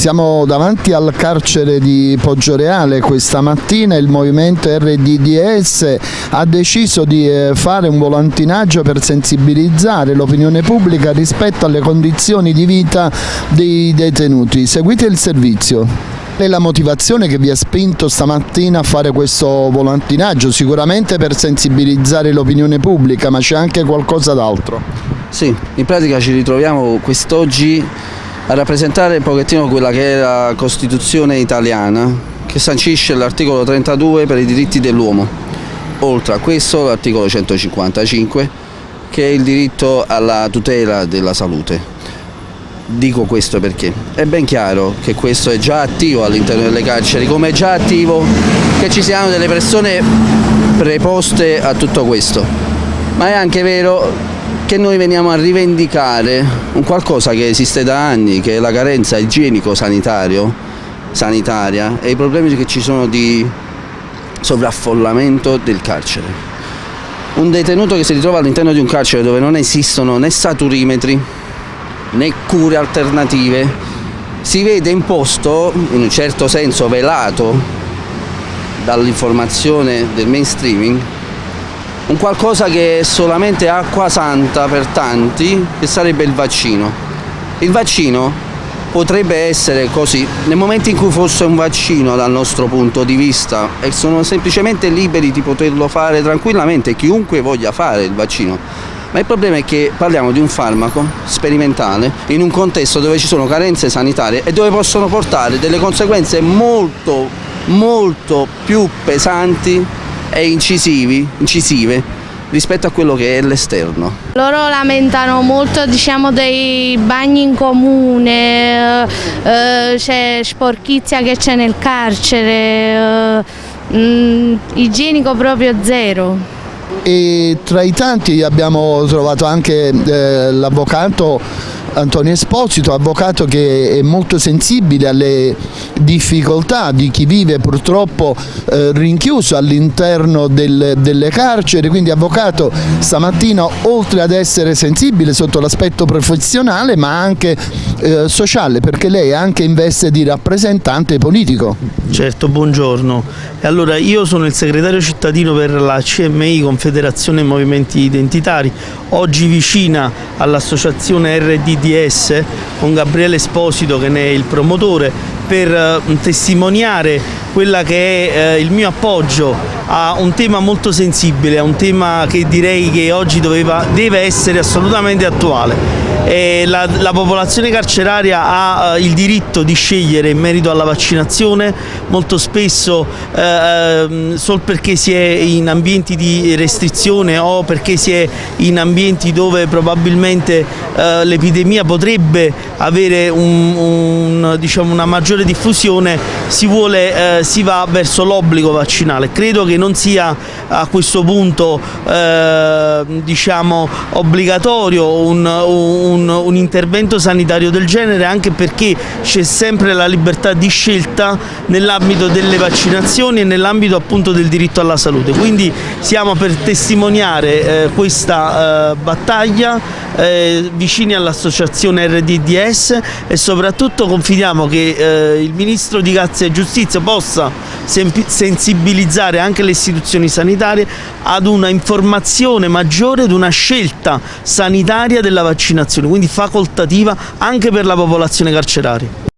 Siamo davanti al carcere di Poggioreale questa mattina il movimento RDDS ha deciso di eh, fare un volantinaggio per sensibilizzare l'opinione pubblica rispetto alle condizioni di vita dei detenuti. Seguite il servizio. Qual è la motivazione che vi ha spinto stamattina a fare questo volantinaggio? Sicuramente per sensibilizzare l'opinione pubblica, ma c'è anche qualcosa d'altro. Sì, in pratica ci ritroviamo quest'oggi a rappresentare un pochettino quella che è la Costituzione italiana che sancisce l'articolo 32 per i diritti dell'uomo. Oltre a questo l'articolo 155 che è il diritto alla tutela della salute. Dico questo perché è ben chiaro che questo è già attivo all'interno delle carceri, come è già attivo che ci siano delle persone preposte a tutto questo. Ma è anche vero che noi veniamo a rivendicare un qualcosa che esiste da anni, che è la carenza igienico-sanitario, sanitaria e i problemi che ci sono di sovraffollamento del carcere. Un detenuto che si ritrova all'interno di un carcere dove non esistono né saturimetri né cure alternative si vede imposto, in un certo senso velato dall'informazione del mainstreaming, un qualcosa che è solamente acqua santa per tanti, che sarebbe il vaccino. Il vaccino potrebbe essere così, nel momento in cui fosse un vaccino dal nostro punto di vista e sono semplicemente liberi di poterlo fare tranquillamente, chiunque voglia fare il vaccino, ma il problema è che parliamo di un farmaco sperimentale in un contesto dove ci sono carenze sanitarie e dove possono portare delle conseguenze molto, molto più pesanti e incisivi, incisive rispetto a quello che è l'esterno. Loro lamentano molto diciamo, dei bagni in comune, eh, c'è sporchizia che c'è nel carcere, eh, mh, igienico proprio zero. E tra i tanti abbiamo trovato anche eh, l'avvocato Antonio Esposito, avvocato che è molto sensibile alle difficoltà di chi vive purtroppo eh, rinchiuso all'interno del, delle carceri, quindi avvocato stamattina oltre ad essere sensibile sotto l'aspetto professionale ma anche eh, sociale perché lei è anche in veste di rappresentante politico. Certo, buongiorno. Allora, io sono il segretario cittadino per la CMI, Confederazione Movimenti Identitari, oggi vicina all'associazione RDDS con Gabriele Esposito che ne è il promotore per eh, testimoniare quella che è eh, il mio appoggio a un tema molto sensibile, a un tema che direi che oggi doveva, deve essere assolutamente attuale. La, la, popolazione carceraria ha eh, il diritto di scegliere in merito alla vaccinazione, molto spesso eh, ehm, solo perché si è in ambienti di restrizione o perché si è in ambienti dove probabilmente eh, l'epidemia potrebbe avere un, un, diciamo una maggiore diffusione, si, vuole, eh, si va verso l'obbligo vaccinale. Credo che non sia a questo punto eh, diciamo, obbligatorio un, un, un, intervento sanitario del genere anche perché c'è sempre la libertà di scelta nell'ambito delle vaccinazioni e nell'ambito appunto del diritto alla salute. Quindi siamo per testimoniare eh, questa eh, battaglia eh, vicini all'associazione RDDS e soprattutto confidiamo che eh, il Ministro di Grazia e Giustizia possa sensibilizzare anche le istituzioni sanitarie ad una informazione maggiore ad una scelta sanitaria della vaccinazione, quindi facoltativa anche per la popolazione carceraria.